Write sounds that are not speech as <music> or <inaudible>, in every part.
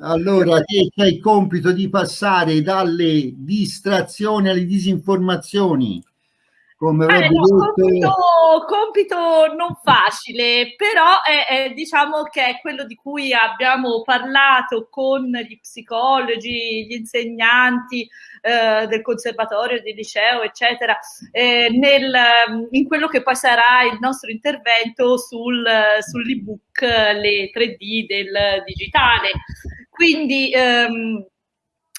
Allora, te c'è il compito di passare dalle distrazioni alle disinformazioni. Come eh, no, compito, compito, non facile, però è, è, diciamo che è quello di cui abbiamo parlato con gli psicologi, gli insegnanti eh, del conservatorio, del liceo, eccetera, eh, nel, in quello che poi sarà il nostro intervento sul, sull'ebook Le 3D del digitale. Quindi ehm,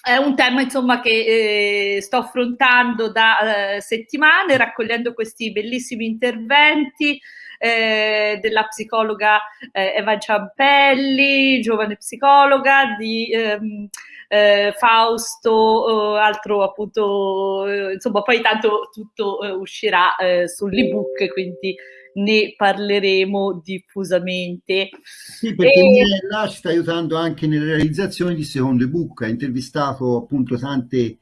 è un tema insomma che eh, sto affrontando da eh, settimane raccogliendo questi bellissimi interventi eh, della psicologa eh, Eva Ciampelli, giovane psicologa, di ehm, eh, Fausto, eh, altro appunto, insomma poi tanto tutto uscirà sull'ebook, quindi ne parleremo diffusamente. Sì, perché e... Mirella ci sta aiutando anche nella realizzazione di secondo ebook, ha intervistato appunto tante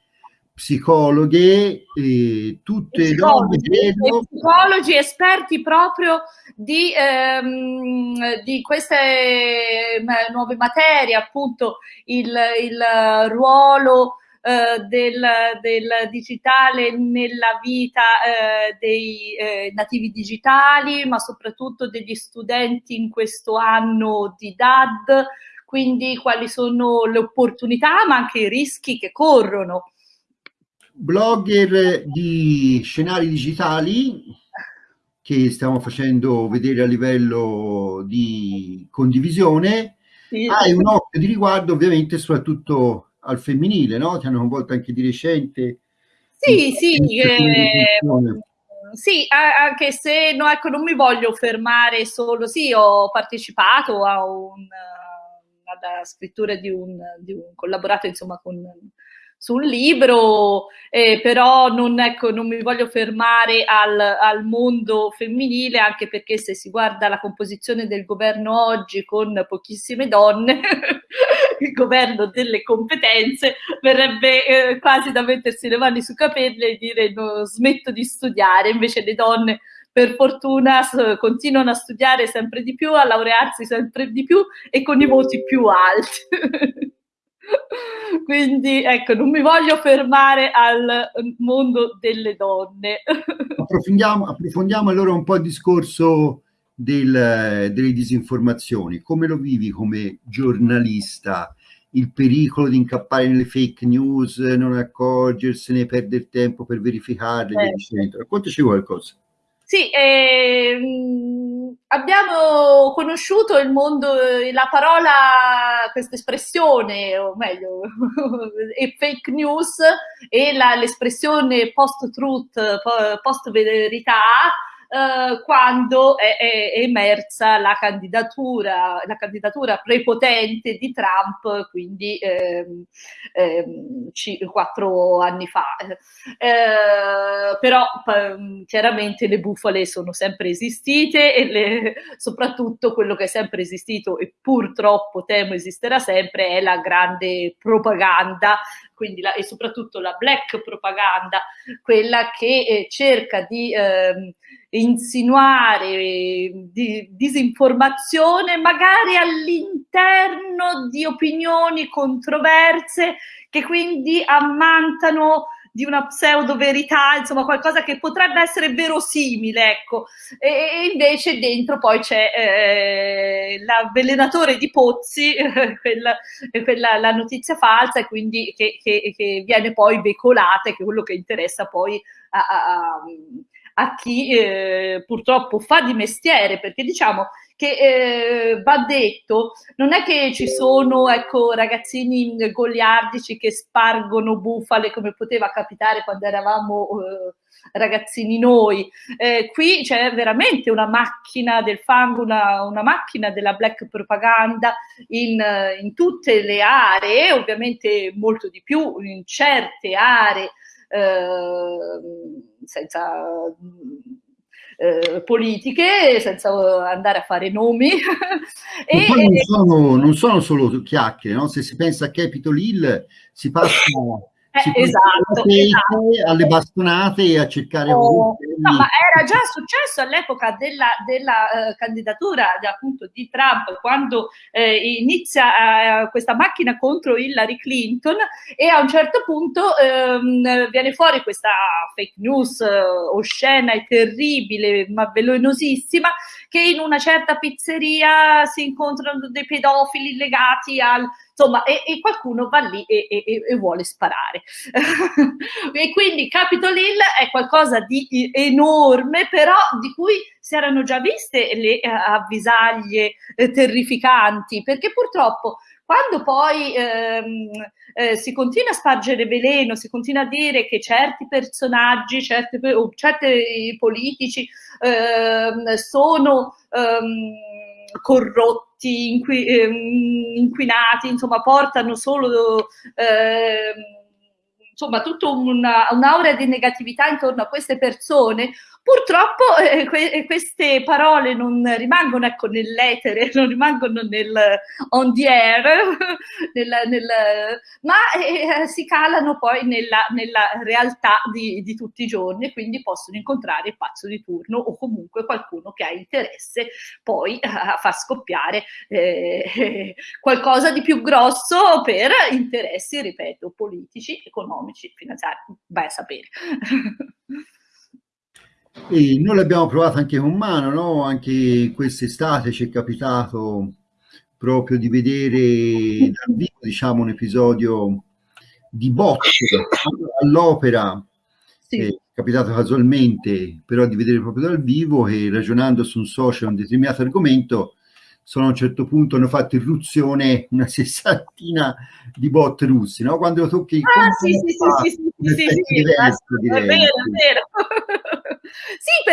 psicologhe, eh, tutte psicologi, donne, psicologi esperti proprio di, ehm, di queste eh, nuove materie, appunto il, il ruolo eh, del, del, digitale nella vita eh, dei eh, nativi digitali, ma soprattutto degli studenti in questo anno di DAD, quindi quali sono le opportunità ma anche i rischi che corrono. Blogger di scenari digitali che stiamo facendo vedere a livello di condivisione, sì. hai un occhio di riguardo ovviamente soprattutto al femminile, no? Ti hanno coinvolto anche di recente. Sì, sì, eh, sì, anche se no, ecco, non mi voglio fermare solo, sì, ho partecipato a un, alla scrittura di un, di un collaborato insomma con sul libro, eh, però non, ecco, non, mi voglio fermare al, al, mondo femminile, anche perché se si guarda la composizione del governo oggi con pochissime donne, <laughs> il governo delle competenze, verrebbe eh, quasi da mettersi le mani sui capelli e dire no, smetto di studiare, invece le donne per fortuna continuano a studiare sempre di più, a laurearsi sempre di più e con i voti più alti. <laughs> Quindi ecco, non mi voglio fermare al mondo delle donne. <laughs> Approfondiamo, approfondiamo allora un po' il discorso del, delle disinformazioni. Come lo vivi come giornalista? Il pericolo di incappare nelle fake news, non accorgersene, perdere tempo per verificarle, certo. Raccontaci qualcosa. Sì, ehm, abbiamo conosciuto il mondo, la parola, questa espressione, o meglio, <laughs> fake news e l'espressione post-truth, post-verità, eh, quando è, è, emersa la candidatura, la candidatura prepotente di Trump, quindi ehm, ehm, quattro anni fa. Eh, però chiaramente le bufale sono sempre esistite e le, soprattutto quello che è sempre esistito e purtroppo temo esisterà sempre è la grande propaganda quindi la, e soprattutto la black propaganda, quella che eh, cerca di eh, insinuare di, disinformazione magari all'interno di opinioni controverse che quindi ammantano di una pseudo verità, insomma qualcosa che potrebbe essere verosimile, ecco. E, invece dentro poi c'è eh, l'avvelenatore di Pozzi, <laughs> quella, quella, la notizia falsa, e quindi che, che, che, viene poi veicolata, che è quello che interessa poi a, a chi eh, purtroppo fa di mestiere, perché diciamo che eh, va detto, non è che ci sono ecco, ragazzini goliardici che spargono bufale come poteva capitare quando eravamo eh, ragazzini noi. Eh, qui c'è veramente una macchina del fango, una, una macchina della black propaganda in, in, tutte le aree, ovviamente molto di più in certe aree. Eh, senza eh, politiche senza andare a fare nomi. e, <laughs> non, sono, non, sono, solo chiacchiere, no? se si pensa a Capitol Hill si passa eh, esatto, esatto, alle bastonate e a cercare oh, no, ma era già successo all'epoca della, della uh, candidatura appunto di Trump quando eh, inizia uh, questa macchina contro Hillary Clinton e a un certo punto um, viene fuori questa fake news uh, oscena e terribile ma velenosissima che in una certa pizzeria si incontrano dei pedofili legati al insomma, e, e qualcuno va lì e, e, e vuole sparare. <laughs> e quindi Capitol Hill è qualcosa di enorme, però di cui si erano già viste le uh, avvisaglie eh, terrificanti, perché purtroppo quando poi ehm, eh, si continua a spargere veleno, si continua a dire che certi personaggi, certi, o certi politici ehm, sono ehm, corrotti, inqui, ehm, inquinati, insomma portano solo ehm, insomma tutta una, un'aura di negatività intorno a queste persone, Purtroppo eh, que- queste parole non rimangono ecco, nell'etere, <laughs> non rimangono nel on the air, <laughs> nel, nel, ma eh, si calano poi nella, nella realtà di, di, tutti i giorni e quindi possono incontrare il pazzo di turno o comunque qualcuno che ha interesse poi a far scoppiare eh, <laughs> qualcosa di più grosso per interessi, ripeto, politici, economici, finanziari, vai a sapere. E noi l'abbiamo provato anche con mano, no? anche quest'estate ci è capitato proprio di vedere dal vivo diciamo, un episodio di bot all'opera, sì. è capitato casualmente, però di vedere proprio dal vivo e ragionando su un social un determinato argomento, sono a un certo punto hanno fatto irruzione una sessantina di bot russi, no? Quando lo tocchi ah, sì, sì, sì, sì, sì, sì, sì, diverso, è vero, è vero.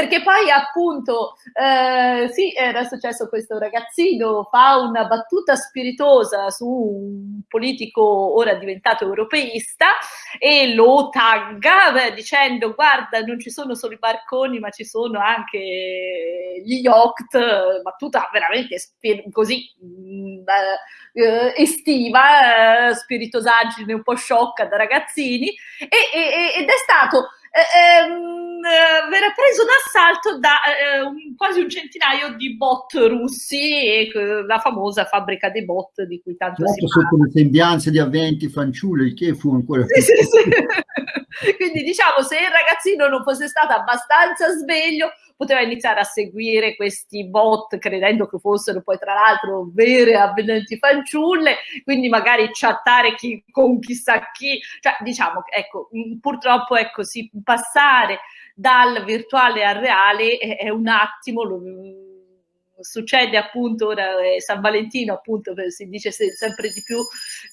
Perché poi appunto, eh, sì, era successo questo ragazzino, fa una battuta spiritosa su un politico ora diventato europeista e lo tagga beh, dicendo guarda non ci sono solo i barconi ma ci sono anche gli yacht, battuta veramente così mm, eh, estiva, eh, spiritosaggine un po' sciocca da ragazzini e, e, ed è stato eh, ehm, verrà preso d'assalto da eh, un, quasi un centinaio di bot russi, la famosa fabbrica dei bot di cui tanto certo, si parla. sotto le sembianze di avventi fanciulle, il che fu ancora. Sì, sì, sì. <laughs> <laughs> Quindi diciamo, se il ragazzino non fosse stato abbastanza sveglio, poteva iniziare a seguire questi bot credendo che fossero poi tra l'altro vere avvenenti fanciulle, quindi magari chattare chi, con chissà chi, cioè diciamo ecco, purtroppo ecco, sì, passare dal virtuale al reale è, un attimo, lo, succede appunto ora eh, San Valentino appunto si dice sempre di più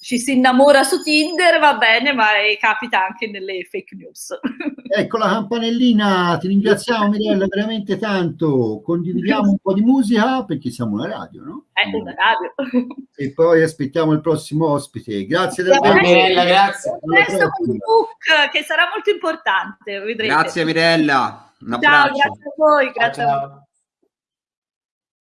ci si innamora su Tinder va bene ma eh, capita anche nelle fake news. <laughs> Ecco la campanellina ti ringraziamo Mirella veramente tanto. Condividiamo un po' di musica perché siamo una radio no? Eh, una radio. E poi aspettiamo il prossimo ospite. Grazie del Mirella grazie. Questo book che sarà molto importante vedrete. grazie Mirella. Un ciao grazie a voi grazie ciao, ciao.